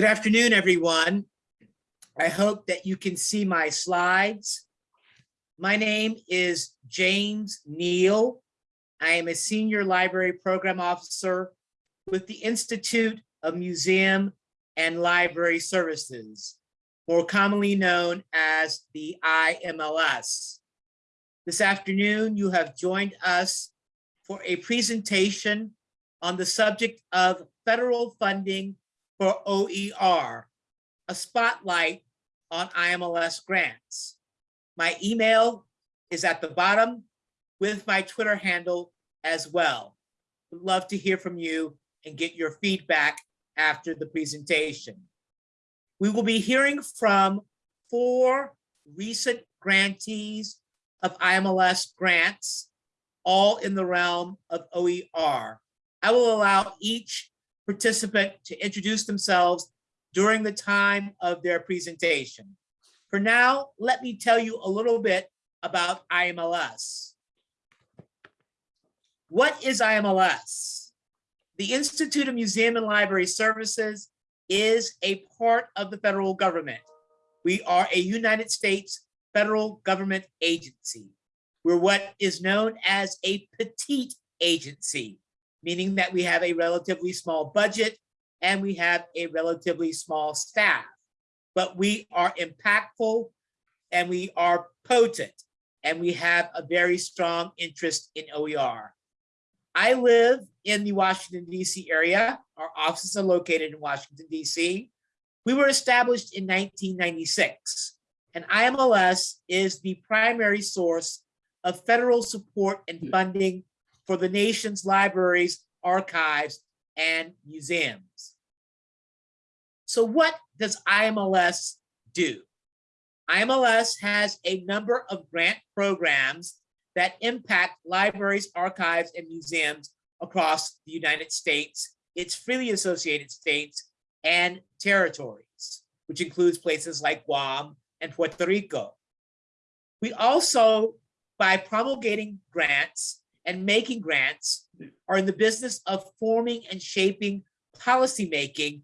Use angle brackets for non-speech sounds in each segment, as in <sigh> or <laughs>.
Good afternoon, everyone. I hope that you can see my slides. My name is James Neal. I am a Senior Library Program Officer with the Institute of Museum and Library Services, more commonly known as the IMLS. This afternoon, you have joined us for a presentation on the subject of federal funding for OER, a spotlight on IMLS grants. My email is at the bottom with my Twitter handle as well. Would love to hear from you and get your feedback after the presentation. We will be hearing from four recent grantees of IMLS grants, all in the realm of OER. I will allow each participant to introduce themselves during the time of their presentation. For now, let me tell you a little bit about IMLS. What is IMLS? The Institute of Museum and Library Services is a part of the federal government. We are a United States federal government agency. We're what is known as a petite agency, meaning that we have a relatively small budget and we have a relatively small staff. But we are impactful and we are potent and we have a very strong interest in OER. I live in the Washington, D.C. area. Our offices are located in Washington, D.C. We were established in 1996, and IMLS is the primary source of federal support and hmm. funding for the nation's libraries, archives, and museums. So what does IMLS do? IMLS has a number of grant programs that impact libraries, archives, and museums across the United States, its freely associated states, and territories, which includes places like Guam and Puerto Rico. We also, by promulgating grants and making grants, are in the business of forming and shaping policymaking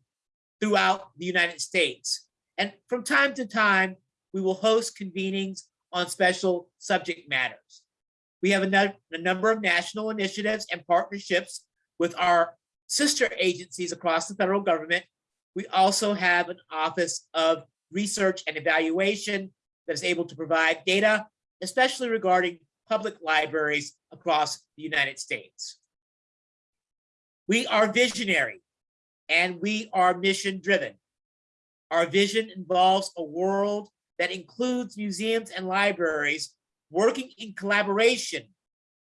throughout the United States. And from time to time, we will host convenings on special subject matters. We have a, number of national initiatives and partnerships with our sister agencies across the federal government. We also have an Office of Research and Evaluation that is able to provide data, especially regarding public libraries across the United States. We are visionary and we are mission driven. Our vision involves a world that includes museums and libraries working in collaboration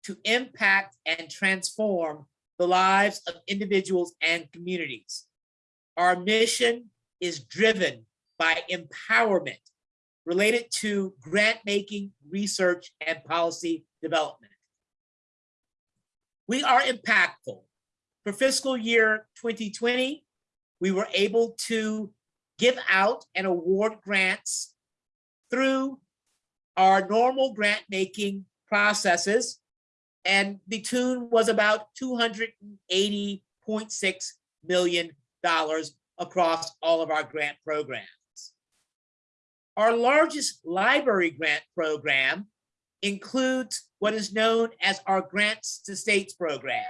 to impact and transform the lives of individuals and communities. Our mission is driven by empowerment related to grant making, research, and policy development. We are impactful. For fiscal year 2020, we were able to give out and award grants through our normal grant making processes and the tune was about $280.6 million across all of our grant programs. Our largest library grant program includes what is known as our Grants to States program.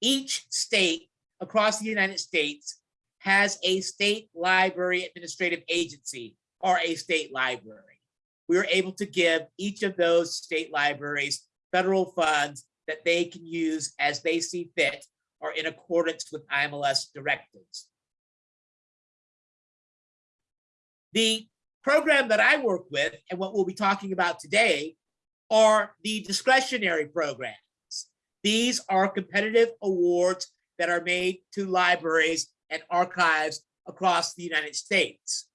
Each state across the United States has a state library administrative agency or a state library. We are able to give each of those state libraries federal funds that they can use as they see fit or in accordance with IMLS directives. The program that I work with and what we'll be talking about today are the discretionary programs. These are competitive awards that are made to libraries and archives across the United States.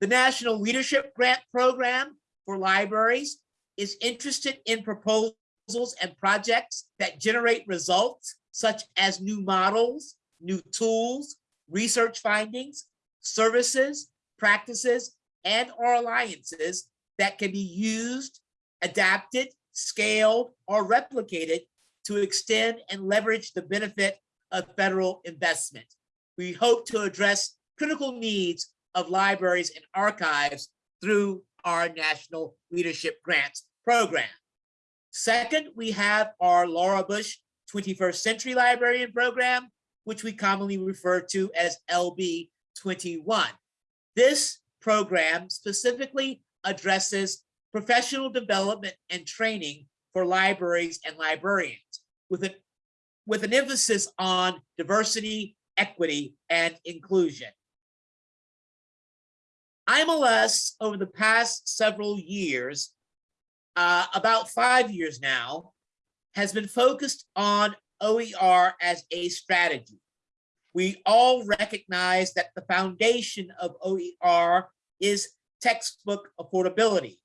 The National Leadership Grant Program for libraries is interested in proposals and projects that generate results such as new models, new tools, research findings, services, practices, and or alliances that can be used, adapted, scaled, or replicated to extend and leverage the benefit of federal investment. We hope to address critical needs of libraries and archives through our National Leadership Grants Program. Second, we have our Laura Bush 21st Century Librarian Program, which we commonly refer to as LB 21. This program specifically addresses professional development and training for libraries and librarians with an, with an emphasis on diversity, equity, and inclusion. IMLS over the past several years, uh, about five years now, has been focused on OER as a strategy. We all recognize that the foundation of OER is textbook affordability.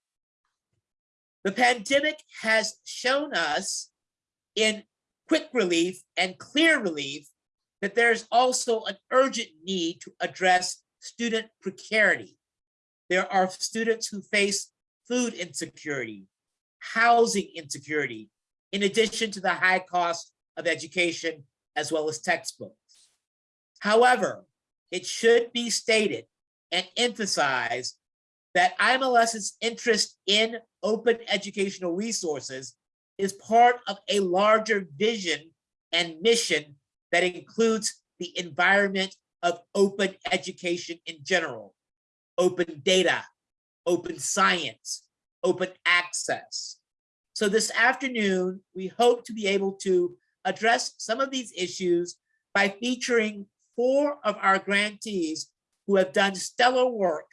The pandemic has shown us in quick relief and clear relief that there's also an urgent need to address student precarity. There are students who face food insecurity, housing insecurity, in addition to the high cost of education as well as textbooks. However, it should be stated and emphasized that IMLS's interest in open educational resources is part of a larger vision and mission that includes the environment of open education in general, open data, open science, open access. So this afternoon, we hope to be able to address some of these issues by featuring four of our grantees who have done stellar work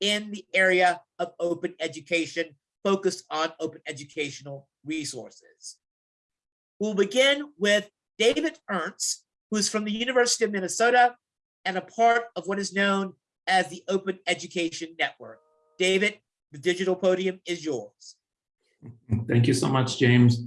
in the area of open education, focused on open educational resources. We'll begin with David Ernst, who is from the University of Minnesota and a part of what is known as the Open Education Network. David, the digital podium is yours. Thank you so much, James.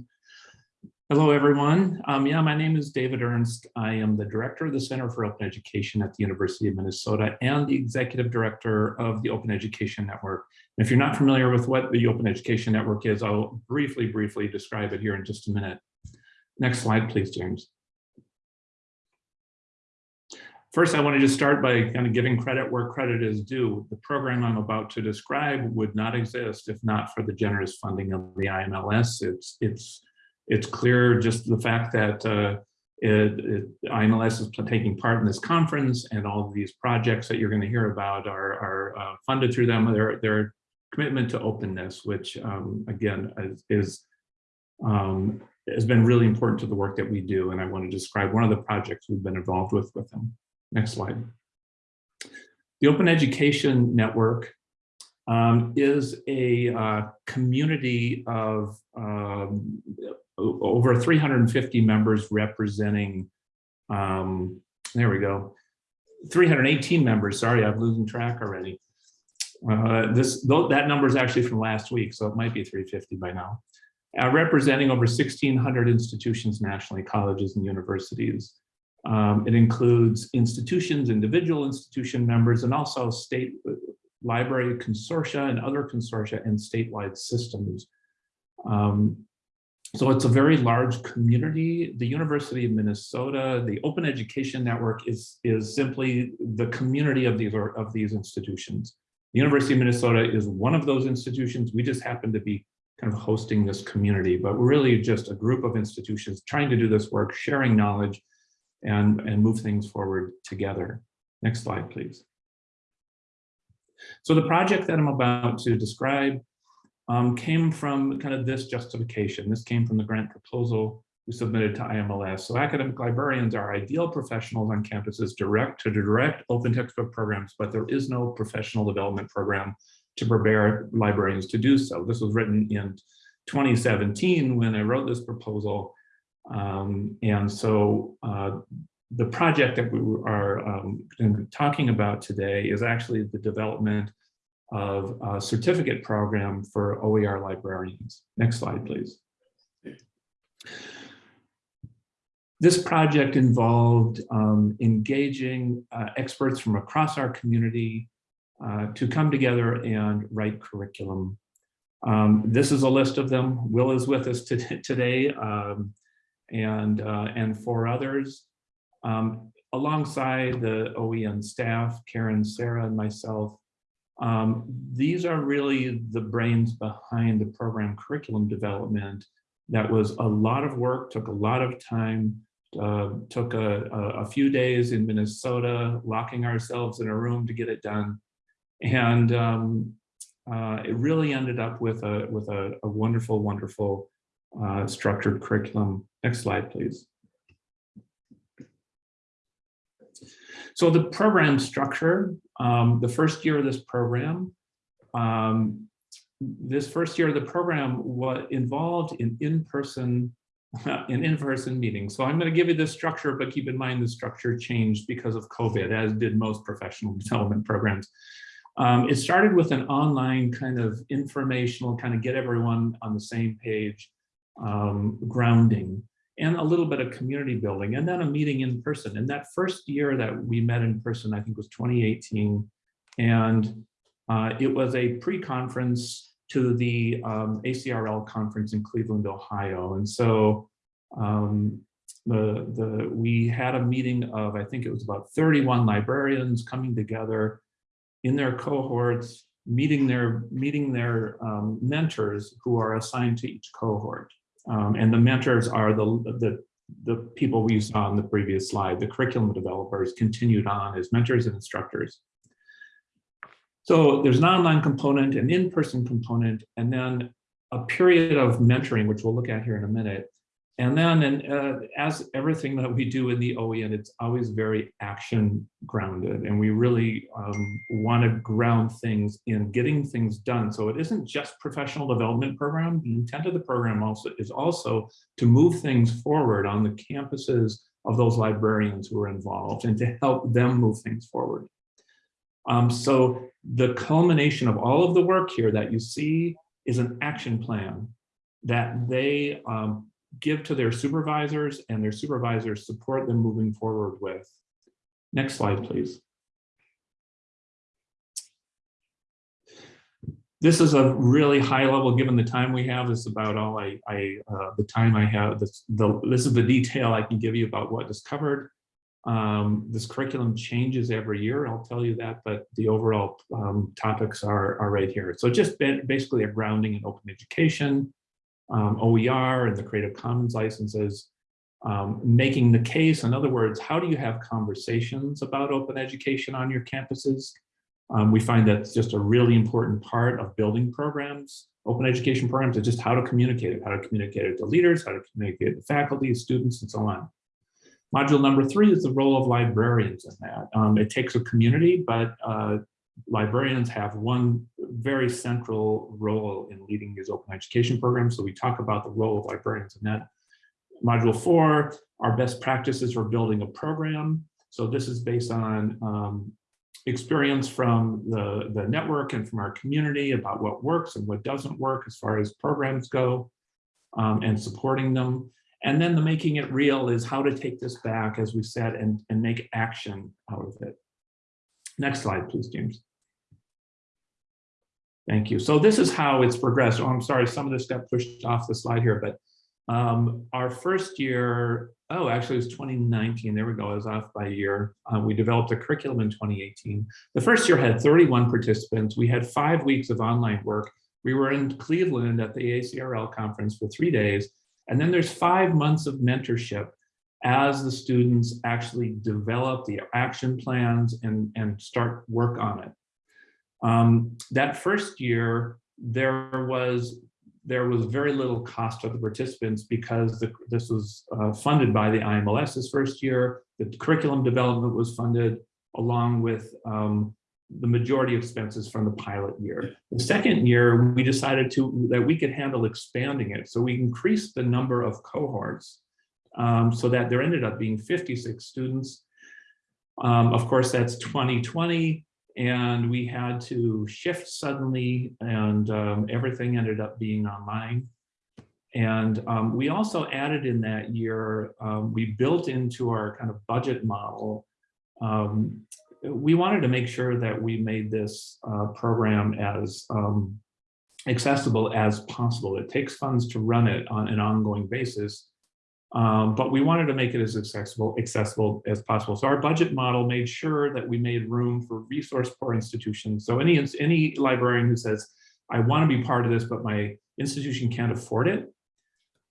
Hello, everyone. Um, yeah, my name is David Ernst. I am the director of the Center for Open Education at the University of Minnesota and the executive director of the Open Education Network. And if you're not familiar with what the Open Education Network is, I'll briefly, briefly describe it here in just a minute. Next slide, please, James. First, I want to just start by kind of giving credit where credit is due. The program I'm about to describe would not exist if not for the generous funding of the IMLS. It's, it's, it's clear just the fact that uh, it, it, IMLS is taking part in this conference and all of these projects that you're going to hear about are, are uh, funded through them. Their, their commitment to openness, which um, again is, is um, has been really important to the work that we do. And I want to describe one of the projects we've been involved with with them. Next slide. The Open Education Network um, is a uh, community of um, over 350 members representing, um, there we go, 318 members, sorry, I'm losing track already. Uh, this That number is actually from last week, so it might be 350 by now. Uh, representing over 1,600 institutions nationally, colleges and universities. Um, it includes institutions, individual institution members, and also state library consortia and other consortia and statewide systems. Um, so it's a very large community. The University of Minnesota, the Open Education Network is, is simply the community of these, of these institutions. The University of Minnesota is one of those institutions. We just happen to be kind of hosting this community, but we're really just a group of institutions trying to do this work, sharing knowledge, and, and move things forward together. Next slide, please. So the project that I'm about to describe um, came from kind of this justification. This came from the grant proposal we submitted to IMLS. So academic librarians are ideal professionals on campuses direct to direct open textbook programs, but there is no professional development program to prepare librarians to do so. This was written in 2017 when I wrote this proposal. Um, and so uh, the project that we are um, talking about today is actually the development of a certificate program for OER librarians. Next slide, please. This project involved um, engaging uh, experts from across our community uh, to come together and write curriculum. Um, this is a list of them. Will is with us <laughs> today, um, and, uh, and for others. Um, alongside the OEN staff, Karen, Sarah, and myself, um, these are really the brains behind the program curriculum development. That was a lot of work, took a lot of time, uh, took a, a, few days in Minnesota, locking ourselves in a room to get it done. And um, uh, it really ended up with a, with a, a wonderful, wonderful uh, structured curriculum. Next slide, please. So the program structure, um, the first year of this program, um, this first year of the program was involved in in-person <laughs> in in-person meetings. So I'm going to give you the structure, but keep in mind the structure changed because of COVID, as did most professional <laughs> development programs. Um, it started with an online kind of informational, kind of get everyone on the same page, um, grounding, and a little bit of community building, and then a meeting in person. And that first year that we met in person, I think was 2018, and uh, it was a pre-conference to the um, ACRL conference in Cleveland, Ohio. And so um, the, the, we had a meeting of, I think it was about 31 librarians coming together in their cohorts, meeting their, meeting their um, mentors who are assigned to each cohort. Um, and the mentors are the, the, the people we saw on the previous slide, the curriculum developers continued on as mentors and instructors. So there's an online component, an in-person component, and then a period of mentoring, which we'll look at here in a minute. And then, and, uh, as everything that we do in the OEN, it's always very action grounded. And we really um, want to ground things in getting things done. So it isn't just professional development program. The intent of the program also is also to move things forward on the campuses of those librarians who are involved and to help them move things forward. Um, so the culmination of all of the work here that you see is an action plan that they um, give to their supervisors and their supervisors support them moving forward with. Next slide, please. This is a really high level, given the time we have, this is about all I, I uh, the time I have, this, the, this is the detail I can give you about what is covered. Um, this curriculum changes every year, I'll tell you that, but the overall um, topics are, are right here. So just basically a grounding in open education, um, OER and the Creative Commons licenses, um, making the case, in other words, how do you have conversations about open education on your campuses? Um, we find that's just a really important part of building programs, open education programs, is just how to communicate it, how to communicate it to leaders, how to communicate it to faculty, students, and so on. Module number three is the role of librarians in that. Um, it takes a community, but uh, librarians have one very central role in leading these open education programs. So we talk about the role of librarians in that. Module four, our best practices for building a program. So this is based on um, experience from the, the network and from our community about what works and what doesn't work as far as programs go um, and supporting them. And then the making it real is how to take this back, as we said, and, and make action out of it. Next slide, please, James. Thank you. So this is how it's progressed. Oh, I'm sorry, some of this got pushed off the slide here, but um, our first year, oh, actually it was 2019. There we go, I was off by a year. Uh, we developed a curriculum in 2018. The first year had 31 participants. We had five weeks of online work. We were in Cleveland at the ACRL conference for three days. And then there's five months of mentorship as the students actually develop the action plans and, and start work on it. Um, that first year, there was there was very little cost to the participants because the, this was uh, funded by the IMLS this first year. The curriculum development was funded along with um, the majority expenses from the pilot year. The second year, we decided to that we could handle expanding it. So we increased the number of cohorts um, so that there ended up being 56 students. Um, of course, that's 2020, and we had to shift suddenly, and um, everything ended up being online. And um, we also added in that year, um, we built into our kind of budget model, um, we wanted to make sure that we made this uh, program as accessible as possible. It takes funds to run it on an ongoing basis. Um, but we wanted to make it as accessible, accessible as possible. So our budget model made sure that we made room for resource poor institutions. So any, any librarian who says, I want to be part of this, but my institution can't afford it.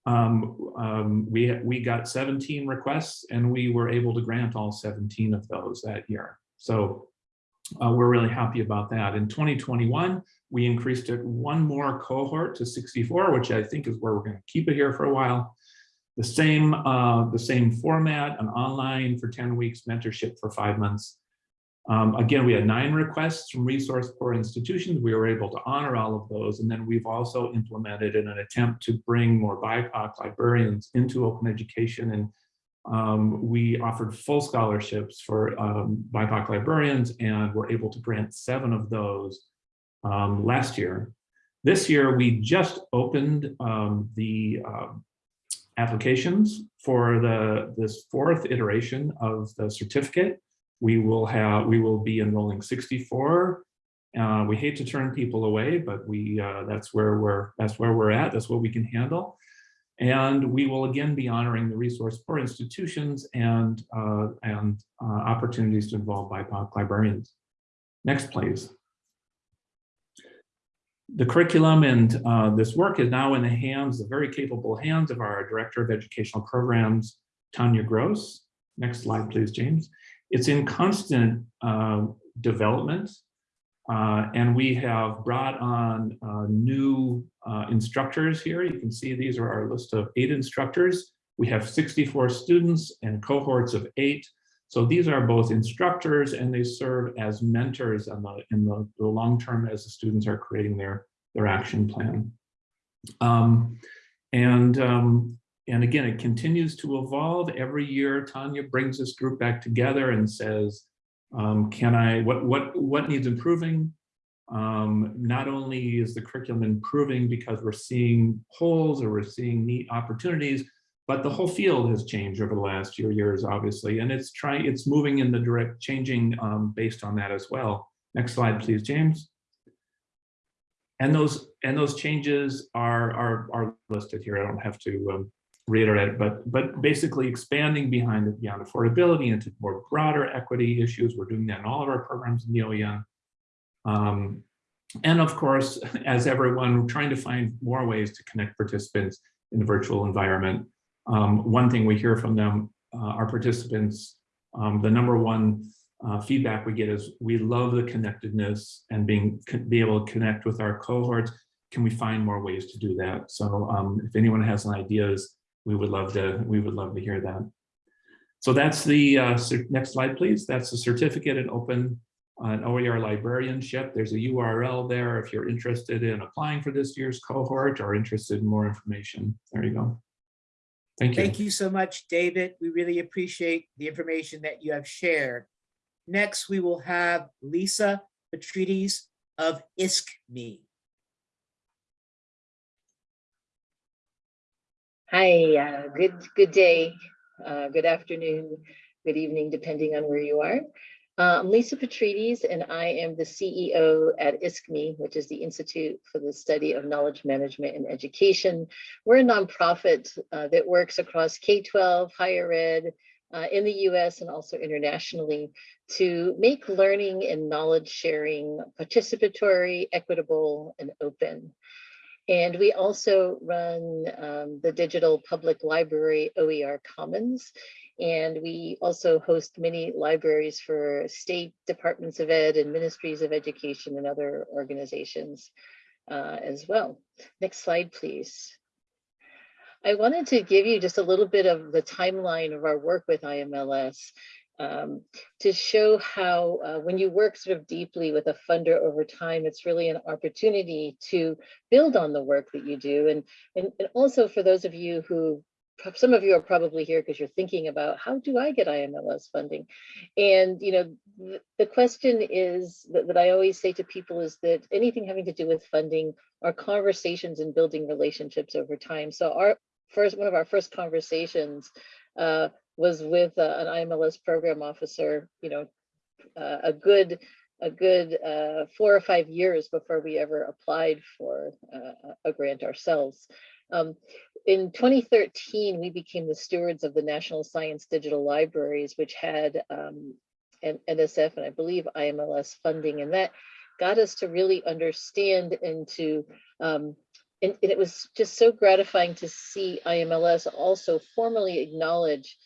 Um, um, we, we got 17 requests and we were able to grant all 17 of those that year. So uh, we're really happy about that. In 2021, we increased it one more cohort to 64, which I think is where we're going to keep it here for a while. The same, uh, the same format, an online for 10 weeks, mentorship for five months. Um, again, we had nine requests from resource poor institutions. We were able to honor all of those. And then we've also implemented in an attempt to bring more BIPOC librarians into open education. And um, we offered full scholarships for um, BIPOC librarians and were able to grant seven of those um, last year. This year, we just opened um, the um, applications for the this fourth iteration of the certificate. We will have we will be enrolling 64. Uh, we hate to turn people away, but we uh, that's where we're that's where we're at. That's what we can handle. And we will again be honoring the resource for institutions and uh, and uh, opportunities to involve BIPOC librarians. Next, please the curriculum and uh, this work is now in the hands, the very capable hands of our Director of Educational Programs, Tanya Grosz. Next slide, please, James. It's in constant uh, development, uh, and we have brought on uh, new uh, instructors here. You can see these are our list of eight instructors. We have 64 students and cohorts of eight. So these are both instructors and they serve as mentors in the, in the, the long term as the students are creating their, their action plan. Um, and, um, and again, it continues to evolve. Every year, Tanya brings this group back together and says, um, can I, what, what, what needs improving? Um, not only is the curriculum improving because we're seeing holes or we're seeing neat opportunities, but the whole field has changed over the last few years, obviously, and it's trying, it's moving in the direct, changing um, based on that as well. Next slide, please, James. And those and those changes are are are listed here. I don't have to um, reiterate it, but but basically expanding behind beyond affordability into more broader equity issues. We're doing that in all of our programs in the OEN. Um, and of course, <laughs> as everyone, trying to find more ways to connect participants in the virtual environment um, one thing we hear from them, uh, our participants, um, the number one uh, feedback we get is we love the connectedness and being be able to connect with our cohorts. Can we find more ways to do that? So um, if anyone has ideas, we would love to we would love to hear that. So that's the uh, next slide, please. That's the certificate in open uh, an OER librarianship. There's a URL there if you're interested in applying for this year's cohort or interested in more information. There you go. Thank you. Thank you so much, David. We really appreciate the information that you have shared. Next, we will have Lisa Petrides of ISKME. Hi, uh, good good day, uh, good afternoon, good evening, depending on where you are. Uh, I'm Lisa Petrides, and I am the CEO at ISKME, which is the Institute for the Study of Knowledge Management and Education. We're a nonprofit uh, that works across K-12, higher ed, uh, in the US and also internationally to make learning and knowledge sharing participatory, equitable, and open. And we also run um, the digital public library OER Commons, and we also host many libraries for state departments of ed and ministries of education and other organizations uh, as well. Next slide, please. I wanted to give you just a little bit of the timeline of our work with IMLS um, to show how uh, when you work sort of deeply with a funder over time, it's really an opportunity to build on the work that you do. And, and, and also for those of you who some of you are probably here because you're thinking about how do I get IMLS funding? And, you know, th the question is that, that I always say to people is that anything having to do with funding are conversations and building relationships over time. So our first, one of our first conversations uh, was with uh, an IMLS program officer, you know, uh, a good a good uh, four or five years before we ever applied for uh, a grant ourselves. Um, in 2013, we became the stewards of the National Science Digital Libraries, which had um, an NSF and I believe IMLS funding, and that got us to really understand and to, um, and, and it was just so gratifying to see IMLS also formally acknowledge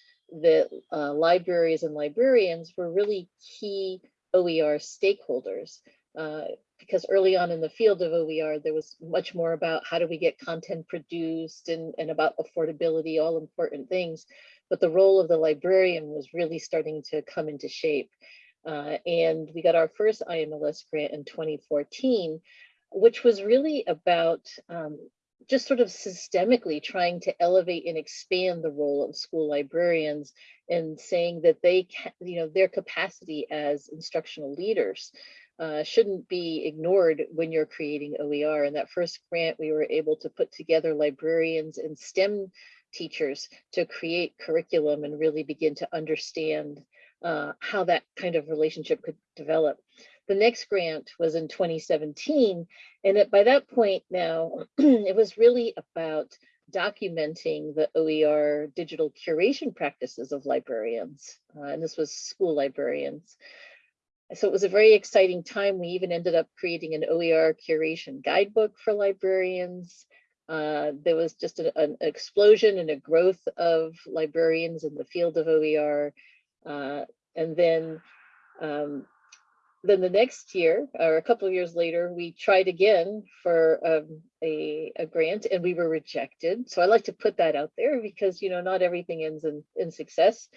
that uh, libraries and librarians were really key OER stakeholders. Uh, because early on in the field of OER, there was much more about how do we get content produced and, and about affordability, all important things. But the role of the librarian was really starting to come into shape. Uh, and we got our first IMLS grant in 2014, which was really about um, just sort of systemically trying to elevate and expand the role of school librarians and saying that they can, you know, their capacity as instructional leaders uh, shouldn't be ignored when you're creating OER. And that first grant, we were able to put together librarians and STEM teachers to create curriculum and really begin to understand uh, how that kind of relationship could develop. The next grant was in 2017, and it, by that point now, <clears throat> it was really about documenting the OER digital curation practices of librarians, uh, and this was school librarians. So it was a very exciting time. We even ended up creating an OER curation guidebook for librarians. Uh, there was just a, an explosion and a growth of librarians in the field of OER. Uh, and then, um, then the next year, or a couple of years later, we tried again for um, a, a grant and we were rejected. So I like to put that out there because, you know, not everything ends in, in success.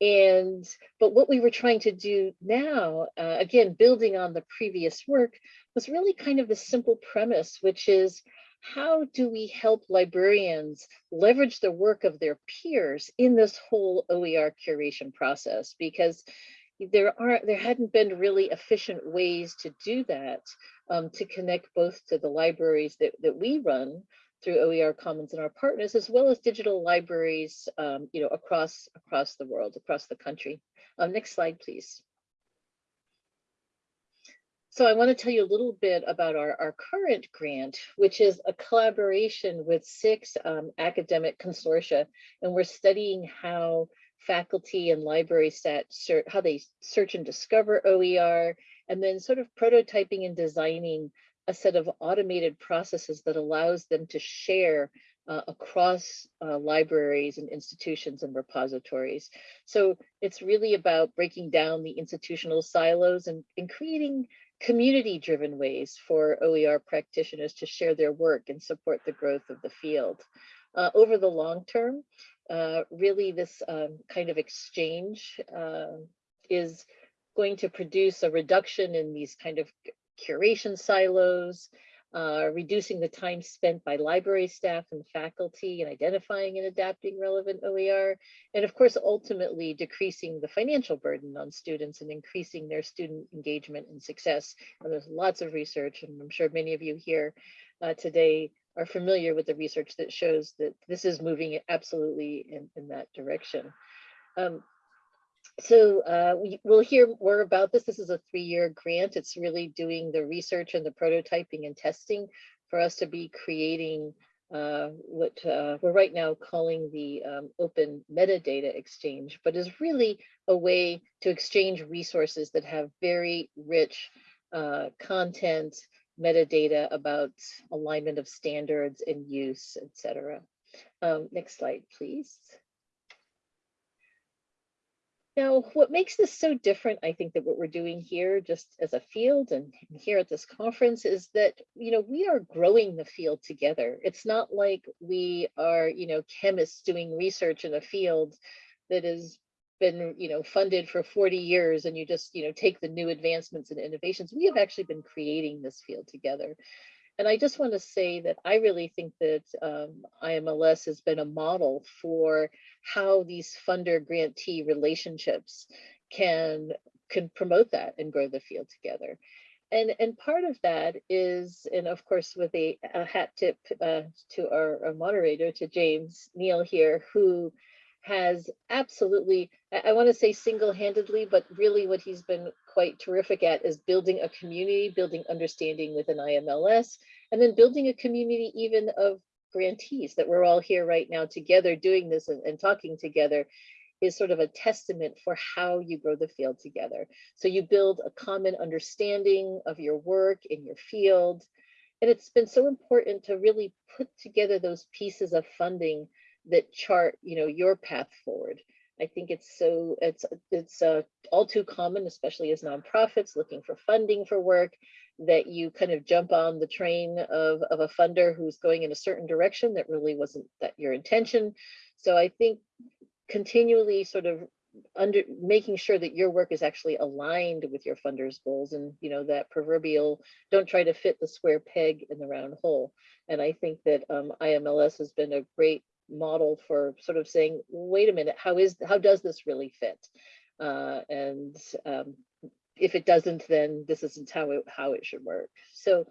And, but what we were trying to do now, uh, again, building on the previous work, was really kind of the simple premise, which is how do we help librarians leverage the work of their peers in this whole OER curation process? Because there are there hadn't been really efficient ways to do that um, to connect both to the libraries that, that we run through OER Commons and our partners, as well as digital libraries, um, you know, across across the world, across the country. Um, next slide, please. So I want to tell you a little bit about our, our current grant, which is a collaboration with six um, academic consortia, and we're studying how faculty and library staff, how they search and discover OER, and then sort of prototyping and designing a set of automated processes that allows them to share uh, across uh, libraries and institutions and repositories. So it's really about breaking down the institutional silos and, and creating community driven ways for OER practitioners to share their work and support the growth of the field. Uh, over the long term, uh, really this um, kind of exchange uh, is going to produce a reduction in these kind of curation silos, uh, reducing the time spent by library staff and faculty in identifying and adapting relevant OER, and of course, ultimately decreasing the financial burden on students and increasing their student engagement and success. And there's lots of research, and I'm sure many of you here uh, today are familiar with the research that shows that this is moving absolutely in, in that direction. Um, so uh, we, will hear more about this. This is a three-year grant. It's really doing the research and the prototyping and testing for us to be creating uh, what uh, we're right now calling the um, open metadata exchange, but is really a way to exchange resources that have very rich uh, content, metadata about alignment of standards and use, etc. Um, next slide, please. Now, what makes this so different, I think, that what we're doing here just as a field and here at this conference is that, you know, we are growing the field together. It's not like we are, you know, chemists doing research in a field that has been, you know, funded for 40 years and you just, you know, take the new advancements and innovations. We have actually been creating this field together. And I just want to say that I really think that um, IMLS has been a model for how these funder grantee relationships can can promote that and grow the field together. And, and part of that is, and of course, with a, a hat tip uh, to our, our moderator, to James Neal here, who has absolutely, I, I want to say single-handedly, but really what he's been quite terrific at is building a community, building understanding within IMLS, and then building a community even of grantees, that we're all here right now together doing this and, and talking together is sort of a testament for how you grow the field together. So you build a common understanding of your work in your field. And it's been so important to really put together those pieces of funding that chart, you know, your path forward. I think it's so, it's, it's uh, all too common, especially as nonprofits looking for funding for work, that you kind of jump on the train of, of a funder who's going in a certain direction that really wasn't that your intention. So I think continually sort of under making sure that your work is actually aligned with your funders goals and you know that proverbial don't try to fit the square peg in the round hole and i think that um, imls has been a great model for sort of saying wait a minute how is how does this really fit uh, and um, if it doesn't then this isn't how it how it should work so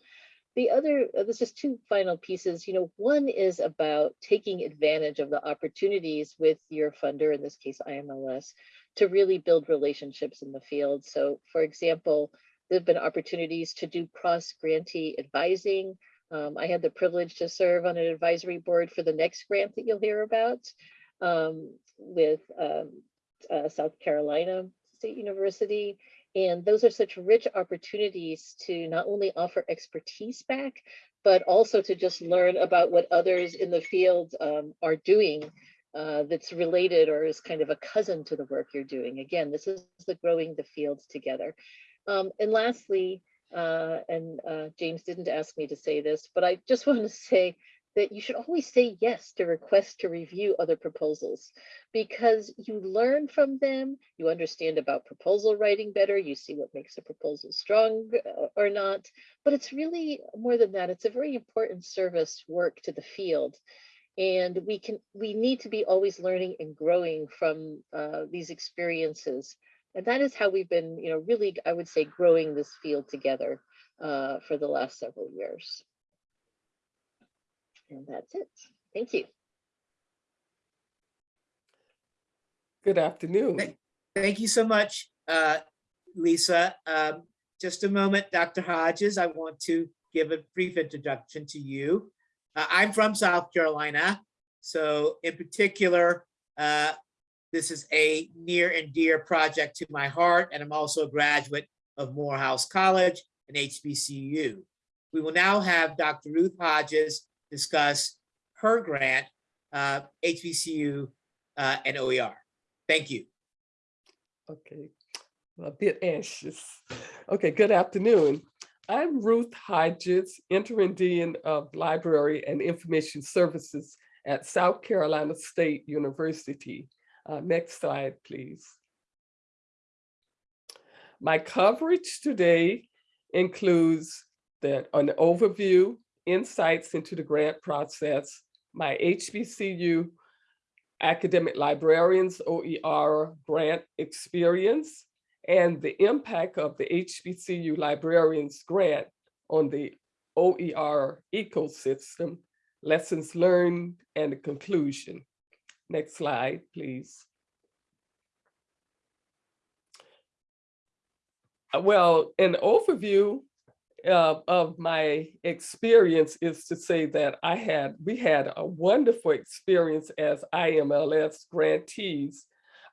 the other, uh, there's just two final pieces. You know, one is about taking advantage of the opportunities with your funder, in this case, IMLS, to really build relationships in the field. So for example, there have been opportunities to do cross grantee advising. Um, I had the privilege to serve on an advisory board for the next grant that you'll hear about um, with um, uh, South Carolina State University. And those are such rich opportunities to not only offer expertise back, but also to just learn about what others in the field um, are doing uh, that's related or is kind of a cousin to the work you're doing. Again, this is the growing the fields together. Um, and lastly, uh, and uh, James didn't ask me to say this, but I just <laughs> want to say that you should always say yes to requests to review other proposals because you learn from them, you understand about proposal writing better, you see what makes a proposal strong uh, or not, but it's really more than that. It's a very important service work to the field. And we can, we need to be always learning and growing from uh, these experiences. And that is how we've been, you know, really, I would say, growing this field together uh, for the last several years. And that's it. Thank you. Good afternoon. Thank you so much, uh, Lisa. Um, Just a moment, Dr. Hodges, I want to give a brief introduction to you. Uh, I'm from South Carolina, so in particular, uh, this is a near and dear project to my heart, and I'm also a graduate of Morehouse College and HBCU. We will now have Dr. Ruth Hodges discuss her grant, uh, HBCU uh, and OER. Thank you. Okay, I'm a bit anxious. Okay, good afternoon. I'm Ruth Hodges, Interim Dean of Library and Information Services at South Carolina State University. Uh, next slide, please. My coverage today includes an overview, insights into the grant process, my HBCU academic librarians OER grant experience, and the impact of the HBCU librarians grant on the OER ecosystem, lessons learned, and the conclusion. Next slide, please. Uh, Well, an overview uh, of my experience is to say that I had, we had a wonderful experience as IMLS grantees.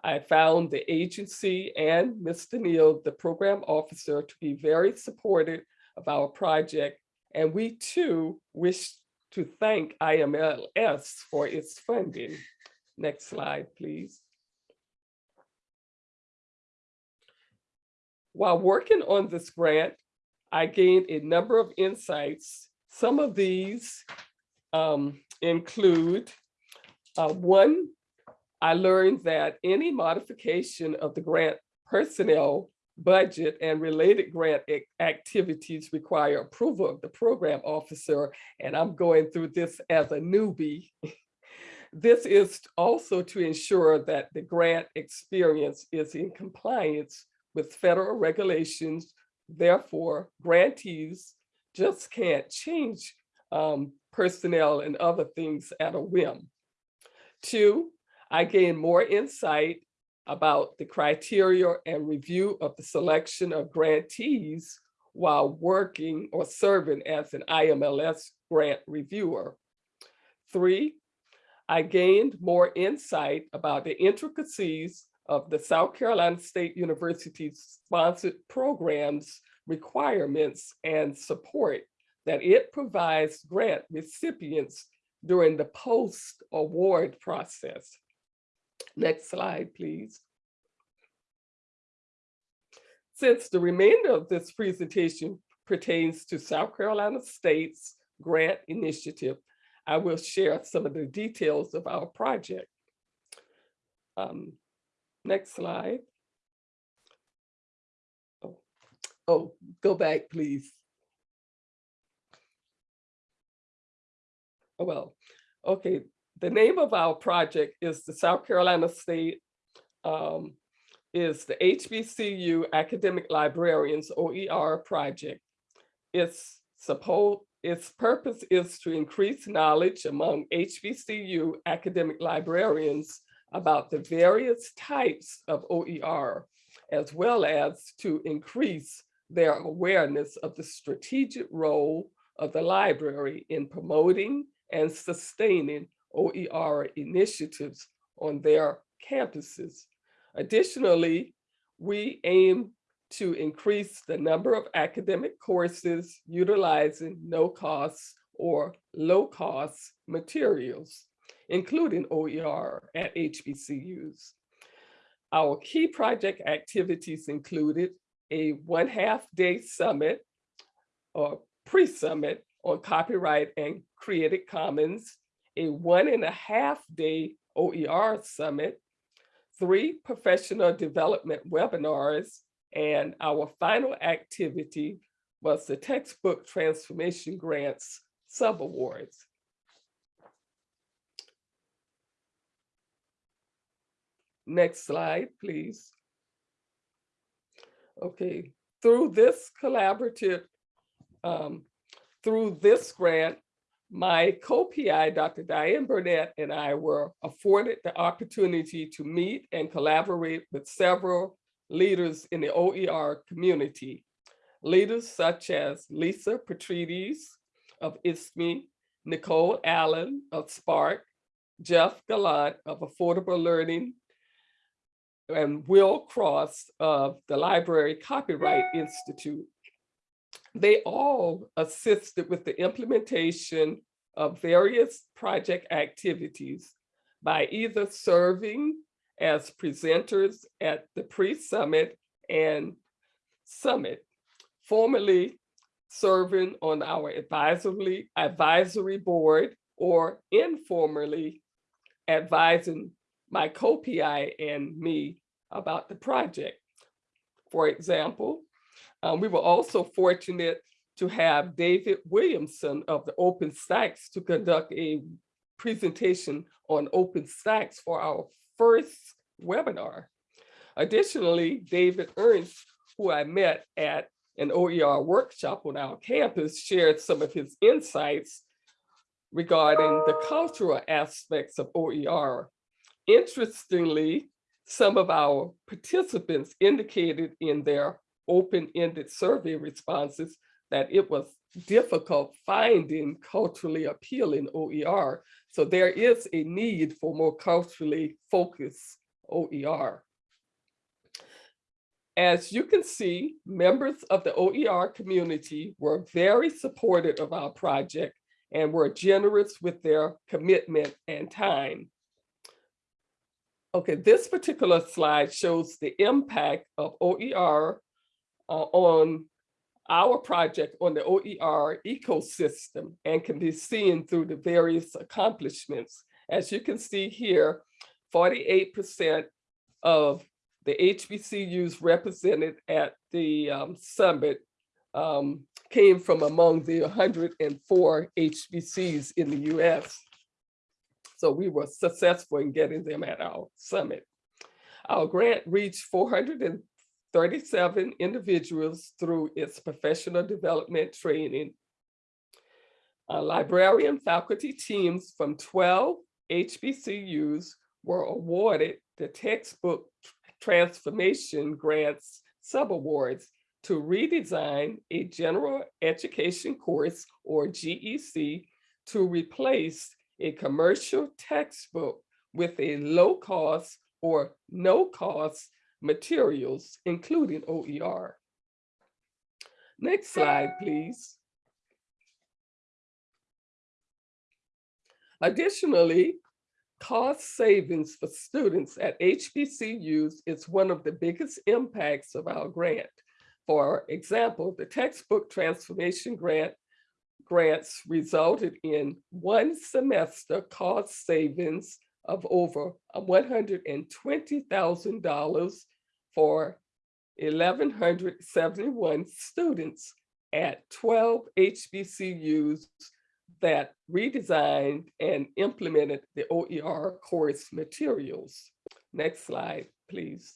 I found the agency and Mr. Neal, the program officer, to be very supportive of our project. And we too wish to thank IMLS for its funding. Next slide, please. While working on this grant, I gained a number of insights. Some of these um, include, uh, one, I learned that any modification of the grant personnel budget and related grant activities require approval of the program officer, and I'm going through this as a newbie. <laughs> This is also to ensure that the grant experience is in compliance with federal regulations Therefore, grantees just can't change um, personnel and other things at a whim. Two, I gained more insight about the criteria and review of the selection of grantees while working or serving as an IMLS grant reviewer. Three, I gained more insight about the intricacies of the South Carolina State University's sponsored programs, requirements, and support that it provides grant recipients during the post-award process. Next slide, please. Since the remainder of this presentation pertains to South Carolina State's grant initiative, I will share some of the details of our project. Um, next slide. Oh, oh, go back, please. Oh, well, okay, the name of our project is the South Carolina State um, is the HBCU Academic Librarians OER project. Its supposed its purpose is to increase knowledge among HBCU academic librarians about the various types of OER, as well as to increase their awareness of the strategic role of the library in promoting and sustaining OER initiatives on their campuses. Additionally, we aim to increase the number of academic courses utilizing no-cost or low-cost materials, including OER at HBCUs. Our key project activities included a one-half day summit or pre-summit on copyright and creative commons, a one and a half day OER summit, three professional development webinars, and our final activity was the textbook transformation grants subawards. Next slide, please. Okay, through this collaborative, um, through this grant, my co-PI, Dr. Diane Burnett, and I were afforded the opportunity to meet and collaborate with several leaders in the OER community. Leaders such as Lisa Petrides of ISKME, Nicole Allen of SPARC, Jeff Gallant of Affordable Learning, and Will Cross of the Library Copyright Institute. They all assisted with the implementation of various project activities by either serving as presenters at the pre-summit and summit, formerly serving on our advisory, advisory board or informally advising my co-PI and me about the project. For example, um, we were also fortunate to have David Williamson of the OpenStax to conduct a presentation on OpenStax for our first webinar. Additionally, David Ernst, who I met at an OER workshop on our campus, shared some of his insights regarding the cultural aspects of OER. Interestingly, some of our participants indicated in their open-ended survey responses that it was difficult finding culturally appealing OER. So there is a need for more culturally focused OER. As you can see, members of the OER community were very supportive of our project and were generous with their commitment and time. Okay, this particular slide shows the impact of OER uh, on our project on the OER ecosystem and can be seen through the various accomplishments. As you can see here, 48% of the HBCUs represented at the um, summit um, came from among the 104 HBCs in the US. So we were successful in getting them at our summit. Our grant reached 400 37 individuals through its professional development training. Uh, librarian faculty teams from 12 HBCUs were awarded the textbook transformation grants subawards to redesign a general education course or GEC to replace a commercial textbook with a low cost or no cost materials, including OER. Next slide, please. Additionally, cost savings for students at HBCUs is one of the biggest impacts of our grant. For example, the textbook transformation grant grants resulted in one semester cost savings of over $120,000 for 1,171 students at 12 HBCUs that redesigned and implemented the OER course materials. Next slide, please.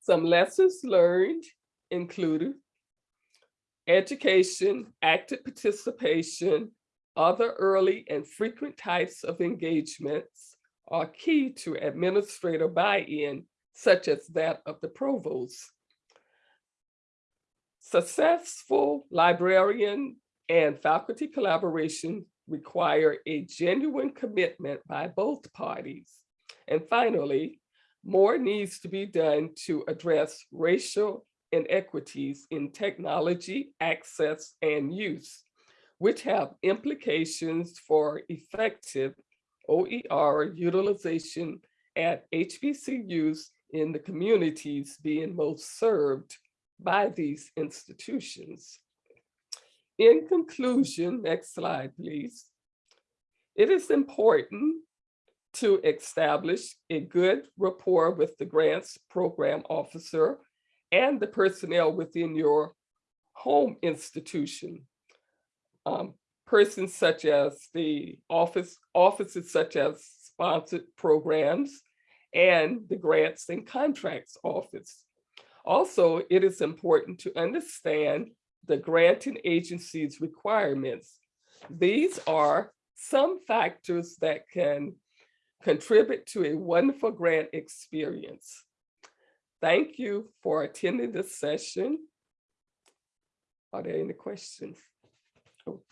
Some lessons learned included education, active participation, other early and frequent types of engagements are key to administrator buy-in, such as that of the provost. Successful librarian and faculty collaboration require a genuine commitment by both parties. And finally, more needs to be done to address racial inequities in technology access and use, which have implications for effective OER utilization at HBCUs in the communities being most served by these institutions. In conclusion, next slide, please. It is important to establish a good rapport with the grants program officer and the personnel within your home institution. Um, persons such as the office, offices such as sponsored programs and the grants and contracts office. Also, it is important to understand the granting agency's requirements. These are some factors that can contribute to a wonderful grant experience. Thank you for attending this session. Are there any questions? Oh,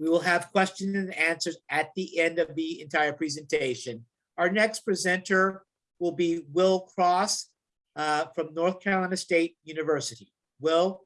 We will have questions and answers at the end of the entire presentation. Our next presenter will be Will Cross uh, from North Carolina State University. Will,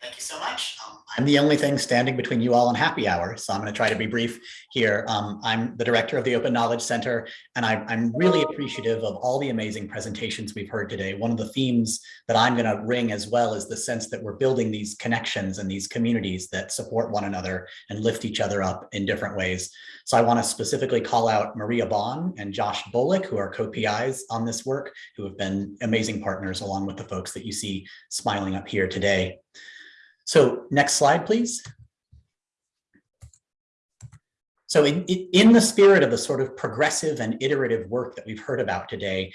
Thank you so much. Um, I'm the only thing standing between you all and happy hour, so I'm going to try to be brief here. Um, I'm the director of the Open Knowledge Center, and I, I'm really appreciative of all the amazing presentations we've heard today. One of the themes that I'm going to ring as well is the sense that we're building these connections and these communities that support one another and lift each other up in different ways. So I want to specifically call out Maria Bonn and Josh Bolick, who are co-PIs on this work, who have been amazing partners along with the folks that you see smiling up here today. So next slide, please. So in, in the spirit of the sort of progressive and iterative work that we've heard about today,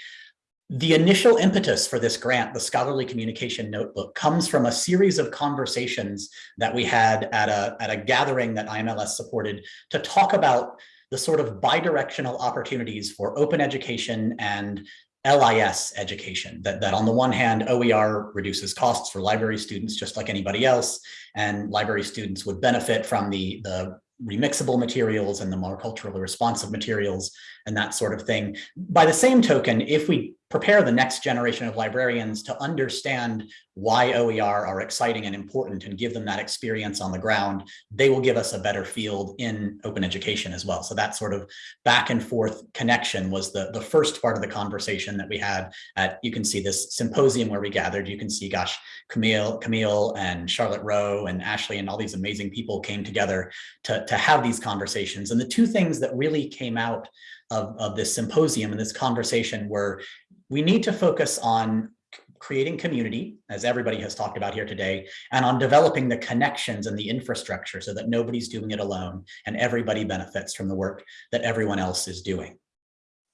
the initial impetus for this grant, the Scholarly Communication Notebook, comes from a series of conversations that we had at a, at a gathering that IMLS supported to talk about the sort of bidirectional opportunities for open education and LIS education, that, that on the one hand, OER reduces costs for library students just like anybody else, and library students would benefit from the, the remixable materials and the more culturally responsive materials and that sort of thing. By the same token, if we prepare the next generation of librarians to understand why OER are exciting and important and give them that experience on the ground, they will give us a better field in open education as well. So that sort of back and forth connection was the, the first part of the conversation that we had at, you can see this symposium where we gathered, you can see, gosh, Camille, Camille and Charlotte Roh and Ashley and all these amazing people came together to, to have these conversations. And the two things that really came out of, of this symposium and this conversation were we need to focus on creating community, as everybody has talked about here today, and on developing the connections and the infrastructure so that nobody's doing it alone and everybody benefits from the work that everyone else is doing.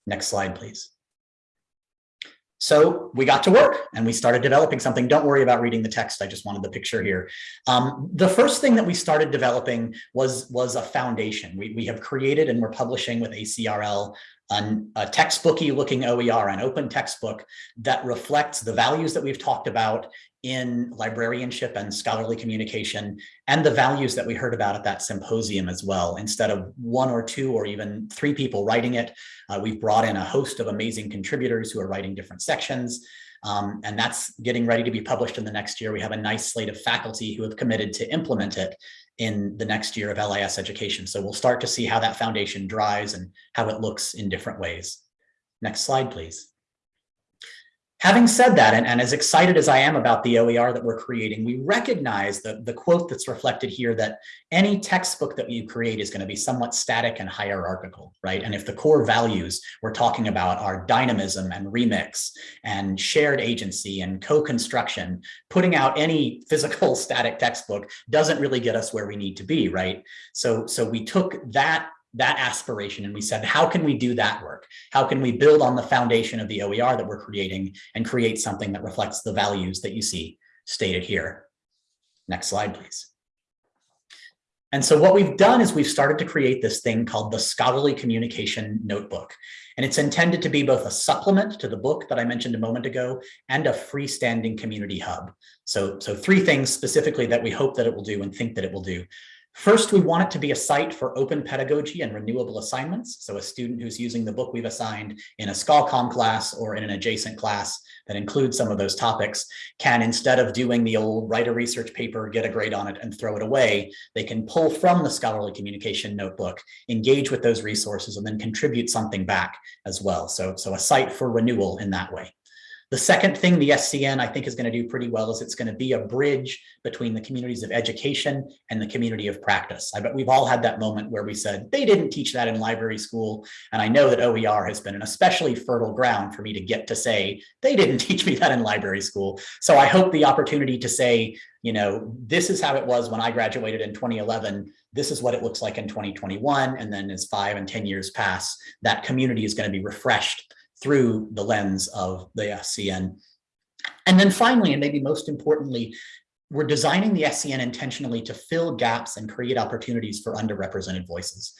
Next slide, please. So we got to work and we started developing something. Don't worry about reading the text. I just wanted the picture here. Um, the first thing that we started developing was, was a foundation. We, we have created and we're publishing with ACRL an- a textbooky looking OER, an open textbook that reflects the values that we've talked about in librarianship and scholarly communication and the values that we heard about at that symposium as well. Instead of one or two or even three people writing it, uh, we've brought in a host of amazing contributors who are writing different sections. Um, and that's getting ready to be published in the next year. We have a nice slate of faculty who have committed to implement it in the next year of LIS education. So we'll start to see how that foundation dries and how it looks in different ways. Next slide, please. Having said that, and, and as excited as I am about the OER that we're creating, we recognize the, the quote that's reflected here that any textbook that you create is going to be somewhat static and hierarchical, right? And if the core values we're talking about are dynamism and remix and shared agency and co-construction, putting out any <laughs> physical static textbook doesn't really get us where we need to be, right? So, so we took that that aspiration and we said, how can we do that work? How can we build on the foundation of the OER that we're creating and create something that reflects the values that you see stated here? Next slide, please. And so what we've done is we've started to create this thing called the Scholarly Communication Notebook. And it's intended to be both a supplement to the book that I mentioned a moment ago and a freestanding community hub. So, so three things specifically that we hope that it will do and think that it will do. First, we want it to be a site for open pedagogy and renewable assignments. So a student who's using the book we've assigned in a ScholComm class or in an adjacent class that includes some of those topics can, instead of doing the old write a research paper, get a grade on it and throw it away, they can pull from the scholarly communication notebook, engage with those resources and then contribute something back as well. So, so a site for renewal in that way. The second thing the SCN I think is going to do pretty well is it's going to be a bridge between the communities of education and the community of practice. I bet we've all had that moment where we said, they didn't teach that in library school. And I know that OER has been an especially fertile ground for me to get to say, they didn't <laughs> teach me that in library school. So I hope the opportunity to say, you know, this is how it was when I graduated in 2011. This is what it looks like in 2021. And then as five and 10 years pass, that community is going to be refreshed through the lens of the SCN. And then finally, and maybe most importantly, we're designing the SCN intentionally to fill gaps and create opportunities for underrepresented voices.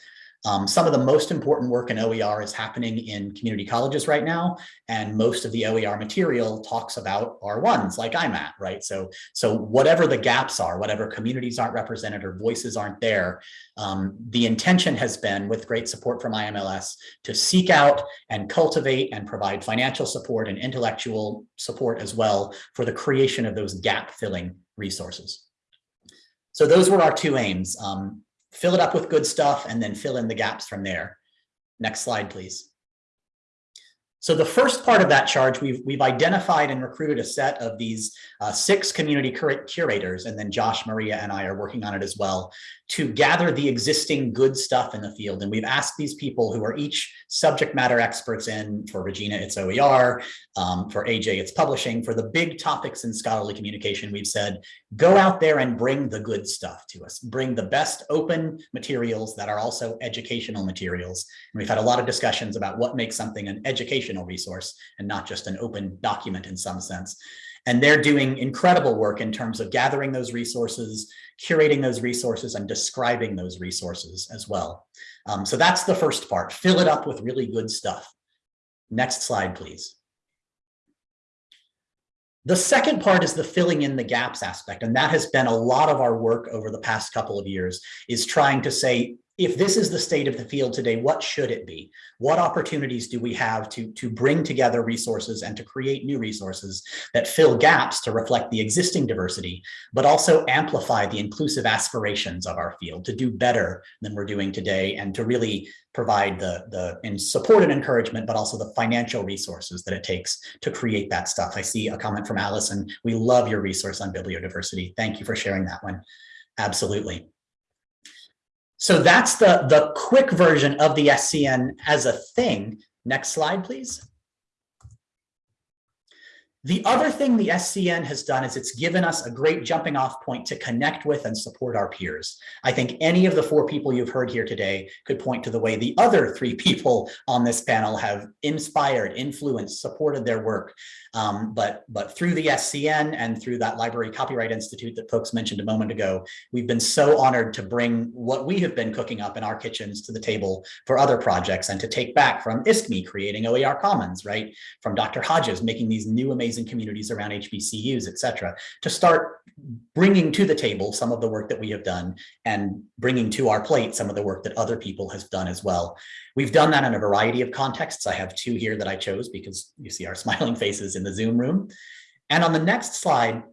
Um, some of the most important work in OER is happening in community colleges right now, and most of the OER material talks about R1s like I'm at, right? So, so whatever the gaps are, whatever communities aren't represented or voices aren't there, um, the intention has been, with great support from IMLS, to seek out and cultivate and provide financial support and intellectual support as well for the creation of those gap-filling resources. So those were our two aims. Um, fill it up with good stuff and then fill in the gaps from there. Next slide, please. So the first part of that charge, we've, we've identified and recruited a set of these uh, six community cur curators, and then Josh, Maria, and I are working on it as well, to gather the existing good stuff in the field. And we've asked these people who are each subject matter experts in, for Regina, it's OER, um, for AJ, it's publishing, for the big topics in scholarly communication, we've said, go out there and bring the good stuff to us. Bring the best open materials that are also educational materials. And we've had a lot of discussions about what makes something an educational resource and not just an open document in some sense. And they're doing incredible work in terms of gathering those resources, curating those resources, and describing those resources as well. Um, so that's the first part, fill it up with really good stuff. Next slide, please. The second part is the filling in the gaps aspect, and that has been a lot of our work over the past couple of years, is trying to say, if this is the state of the field today, what should it be? What opportunities do we have to, to bring together resources and to create new resources that fill gaps to reflect the existing diversity, but also amplify the inclusive aspirations of our field to do better than we're doing today and to really provide the, the in support and encouragement, but also the financial resources that it takes to create that stuff. I see a comment from Allison. We love your resource on bibliodiversity. Thank you for sharing that one. Absolutely. So that's the, the quick version of the SCN as a thing. Next slide, please. The other thing the SCN has done is it's given us a great jumping off point to connect with and support our peers. I think any of the four people you've heard here today could point to the way the other three <laughs> people on this panel have inspired, influenced, supported their work. Um, but, but through the SCN and through that Library Copyright Institute that folks mentioned a moment ago, we've been so honored to bring what we have been cooking up in our kitchens to the table for other projects and to take back from ISKME creating OER Commons, right? From Dr. Hodges making these new amazing communities around HBCUs, et cetera, to start bringing to the table some of the work that we have done and bringing to our plate some of the work that other people have done as well. We've done that in a variety of contexts. I have two here that I chose because you see our <laughs> smiling faces in the Zoom room. And on the next slide,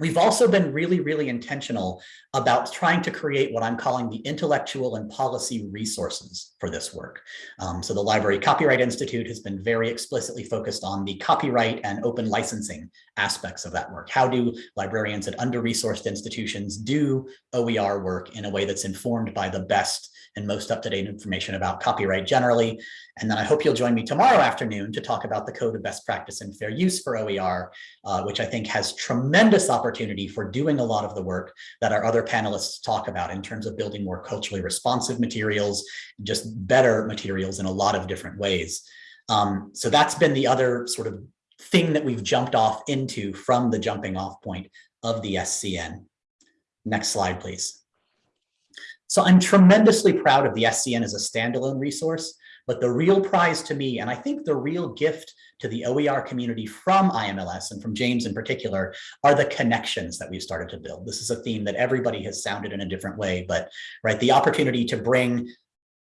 We've also been really, really intentional about trying to create what I'm calling the intellectual and policy resources for this work. Um, so the Library Copyright Institute has been very explicitly focused on the copyright and open licensing aspects of that work. How do librarians at under-resourced institutions do OER work in a way that's informed by the best and most up-to-date information about copyright generally? And then I hope you'll join me tomorrow afternoon to talk about the Code of Best Practice and Fair Use for OER, uh, which I think has tremendous opportunity for doing a lot of the work that our other panelists talk about in terms of building more culturally responsive materials, just better materials in a lot of different ways. Um, so that's been the other sort of thing that we've jumped off into from the jumping off point of the SCN. Next slide, please. So I'm tremendously proud of the SCN as a standalone resource, but the real prize to me, and I think the real gift to the OER community from IMLS and from James in particular, are the connections that we've started to build. This is a theme that everybody has sounded in a different way, but right, the opportunity to bring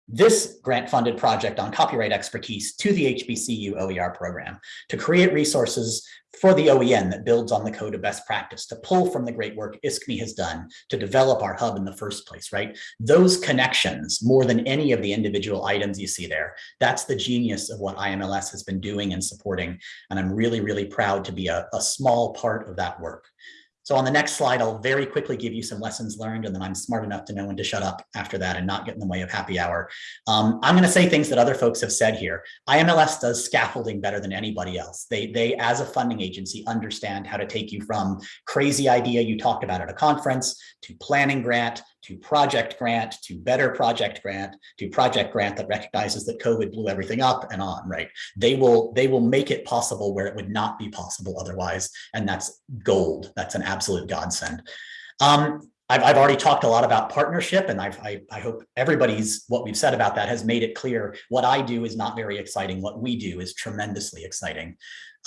this grant-funded project on copyright expertise to the HBCU OER program, to create resources for the OEN that builds on the code of best practice, to pull from the great work ISKME has done to develop our hub in the first place, right? Those connections, more than any of the individual items you see there, that's the genius of what IMLS has been doing and supporting. And I'm really, really proud to be a, a small part of that work. So on the next slide, I'll very quickly give you some lessons learned, and then I'm smart enough to know when to shut up after that and not get in the way of happy hour. Um, I'm going to say things that other folks have said here. IMLS does scaffolding better than anybody else. They, they, as a funding agency, understand how to take you from crazy idea you talked about at a conference to planning grant to project grant, to better project grant, to project grant that recognizes that COVID blew everything up and on, right? They will, they will make it possible where it would not be possible otherwise. And that's gold. That's an absolute godsend. Um, I've, I've already talked a lot about partnership and I've, I, I hope everybody's, what we've said about that has made it clear. What I do is not very exciting. What we do is tremendously exciting.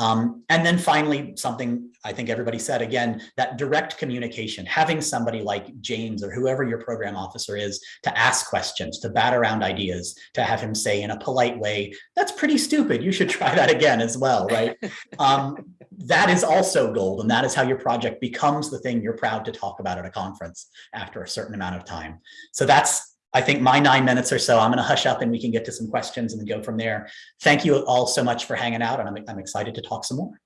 Um, and then finally, something I think everybody said again, that direct communication, having somebody like James or whoever your program officer is to ask questions, to bat around ideas, to have him say in a polite way, that's pretty stupid. You should try that again as well, right? <laughs> um, that is also gold. And that is how your project becomes the thing you're proud to talk about at a conference after a certain amount of time. So that's I think my nine minutes or so, I'm going to hush up and we can get to some questions and then go from there. Thank you all so much for hanging out and I'm, I'm excited to talk some more.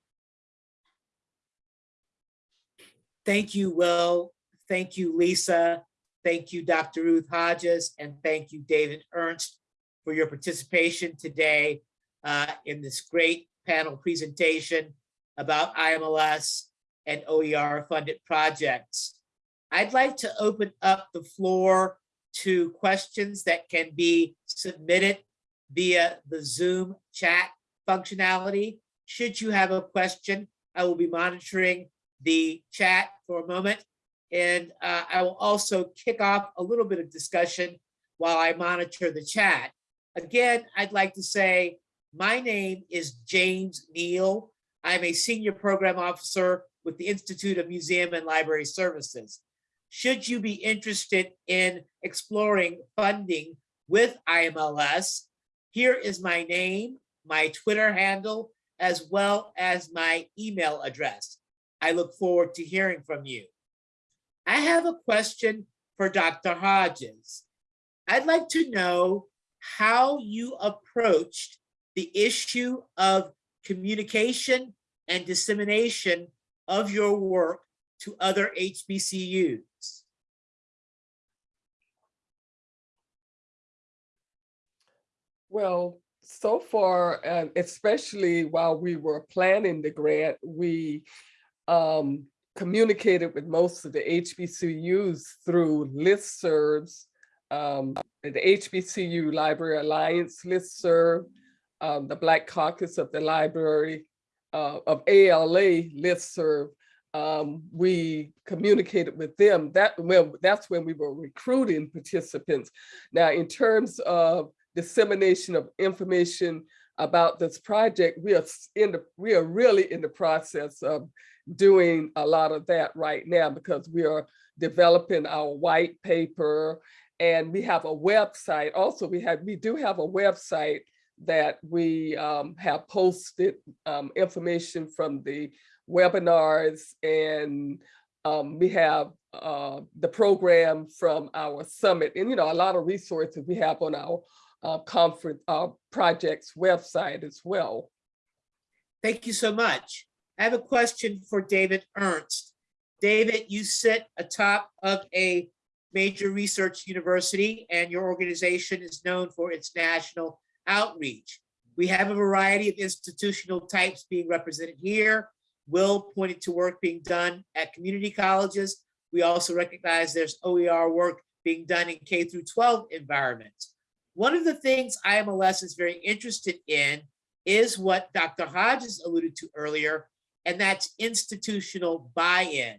Thank you, Will. Thank you, Lisa. Thank you, Dr. Ruth Hodges, and thank you, David Ernst, for your participation today uh, in this great panel presentation about IMLS and OER funded projects. I'd like to open up the floor to questions that can be submitted via the Zoom chat functionality. Should you have a question, I will be monitoring the chat for a moment. And uh, I will also kick off a little bit of discussion while I monitor the chat. Again, I'd like to say my name is James Neal. I'm a senior program officer with the Institute of Museum and Library Services should you be interested in exploring funding with IMLS, here is my name, my Twitter handle, as well as my email address. I look forward to hearing from you. I have a question for Dr. Hodges. I'd like to know how you approached the issue of communication and dissemination of your work to other HBCUs. Well, so far, uh, especially while we were planning the grant, we um, communicated with most of the HBCUs through listservs, um, the HBCU Library Alliance listserv, um, the Black Caucus of the Library uh, of ALA listserv. Um, we communicated with them. That well, that's when we were recruiting participants. Now, in terms of dissemination of information about this project, we are in the we are really in the process of doing a lot of that right now because we are developing our white paper and we have a website. Also, we have we do have a website that we um, have posted um, information from the webinars and um, we have uh, the program from our summit and you know a lot of resources we have on our uh, conference uh, projects website as well. Thank you so much. I have a question for David Ernst. David, you sit atop of a major research university and your organization is known for its national outreach. We have a variety of institutional types being represented here. Will pointed to work being done at community colleges. We also recognize there's OER work being done in K through 12 environments. One of the things IMLS is very interested in is what Dr. Hodges alluded to earlier, and that's institutional buy-in.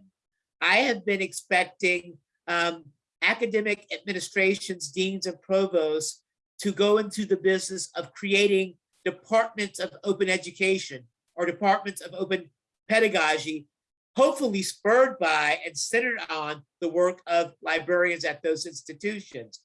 I have been expecting um, academic administrations, deans and provosts to go into the business of creating departments of open education or departments of open pedagogy, hopefully spurred by and centered on the work of librarians at those institutions.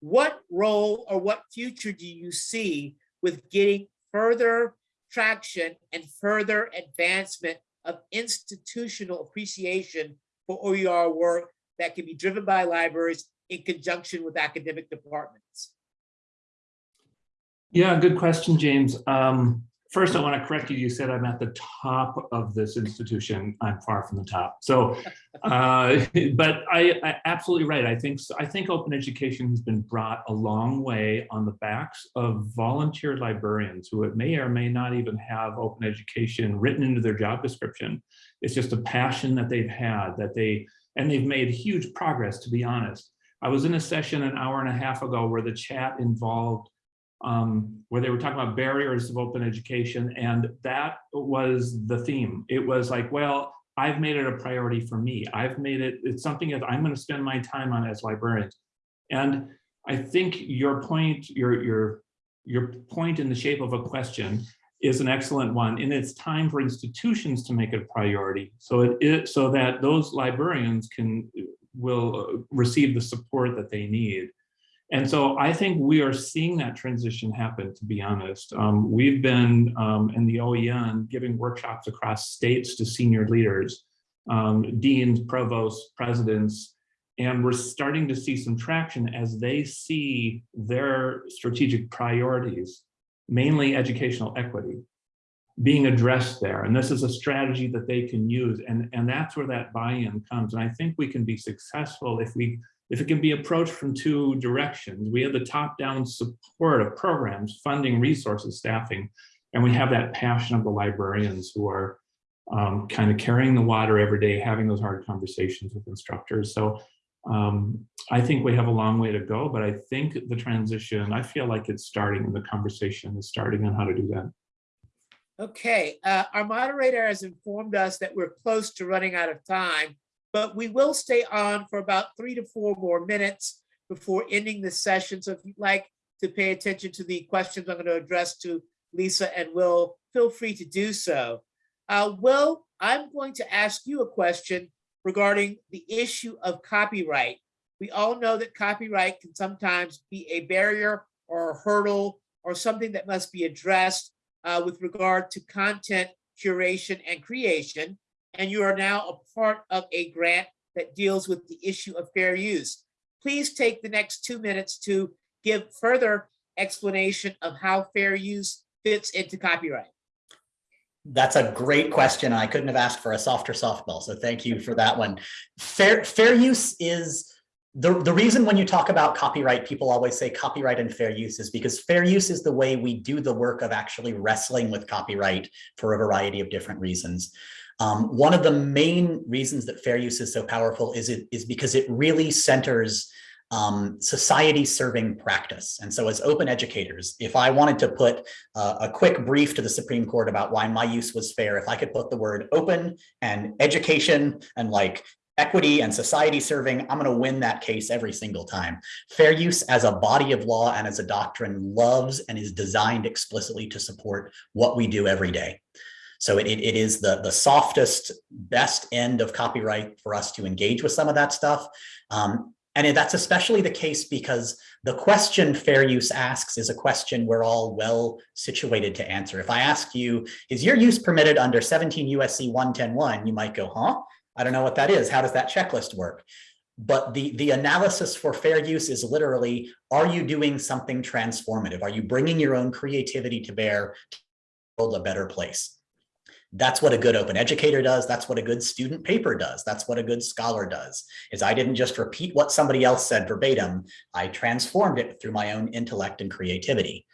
What role or what future do you see with getting further traction and further advancement of institutional appreciation for OER work that can be driven by libraries in conjunction with academic departments? Yeah, good question, James. Um, first, I want to correct you. You said I'm at the top of this institution. I'm far from the top. So, <laughs> uh, <laughs> but I, I absolutely right. I think I think open education has been brought a long way on the backs of volunteer librarians who it may or may not even have open education written into their job description. It's just a passion that they've had that they and they've made huge progress. To be honest, I was in a session an hour and a half ago where the chat involved um, where they were talking about barriers of open education. And that was the theme. It was like, well, I've made it a priority for me. I've made it, it's something that I'm going to spend my time on as librarians. And I think your point, your, your, your point in the shape of a question is an excellent one. And it's time for institutions to make it a priority. So it, it so that those librarians can will receive the support that they need. And so I think we are seeing that transition happen, to be honest. Um, we've been um, in the OEN giving workshops across states to senior leaders, um, deans, provosts, presidents, and we're starting to see some traction as they see their strategic priorities, mainly educational equity, being addressed there. And this is a strategy that they can use. And, and that's where that buy-in comes. And I think we can be successful if we if it can be approached from two directions. We have the top-down support of programs, funding, resources, staffing, and we have that passion of the librarians who are um, kind of carrying the water every day, having those hard conversations with instructors. So um, I think we have a long way to go, but I think the transition, I feel like it's starting, the conversation is starting on how to do that. Okay, uh, our moderator has informed us that we're close to running out of time, but we will stay on for about three to four more minutes before ending the session. So if you'd like to pay attention to the questions I'm going to address to Lisa and Will, feel free to do so. Uh, Will, I'm going to ask you a question regarding the issue of copyright. We all know that copyright can sometimes be a barrier or a hurdle or something that must be addressed uh, with regard to content curation and creation. And you are now a part of a grant that deals with the issue of fair use. Please take the next two minutes to give further explanation of how fair use fits into copyright. That's a great question. I couldn't have asked for a softer softball, so thank you for that one. Fair, fair use is the, the reason when you talk about copyright, people always say copyright and fair use is because fair use is the way we do the work of actually wrestling with copyright for a variety of different reasons. Um, one of the main reasons that fair use is so powerful is it is because it really centers um, society serving practice. And so as open educators, if I wanted to put uh, a quick brief to the Supreme Court about why my use was fair, if I could put the word open and education and like equity and society serving, I'm going to win that case every single time. Fair use as a body of law and as a doctrine loves and is designed explicitly to support what we do every day. So it, it is the, the softest, best end of copyright for us to engage with some of that stuff. Um, and that's especially the case because the question fair use asks is a question we're all well situated to answer. If I ask you, is your use permitted under 17 USC 110.1, you might go, huh? I don't know what that is. How does that checklist work? But the, the analysis for fair use is literally, are you doing something transformative? Are you bringing your own creativity to bear to build a better place? That's what a good open educator does. That's what a good student paper does. That's what a good scholar does, is I didn't just repeat what somebody else said verbatim. I transformed it through my own intellect and creativity.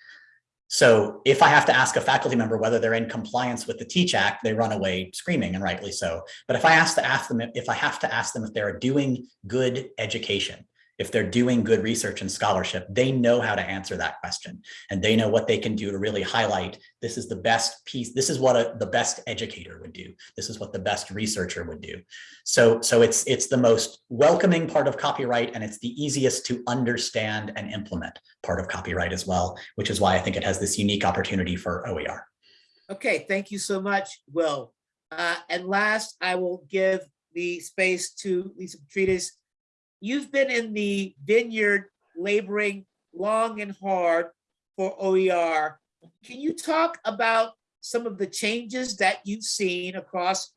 So if I have to ask a faculty member whether they're in compliance with the Teach Act, they run away screaming and rightly so. But if I ask to ask them, if I have to ask them if they're doing good education, if they're doing good research and scholarship, they know how to answer that question and they know what they can do to really highlight this is the best piece. This is what a, the best educator would do. This is what the best researcher would do. So, so it's, it's the most welcoming part of copyright and it's the easiest to understand and implement part of copyright as well, which is why I think it has this unique opportunity for OER. Okay, thank you so much, Will. Uh, and last, I will give the space to Lisa Petrides. You've been in the vineyard laboring long and hard for OER. Can you talk about some of the changes that you've seen across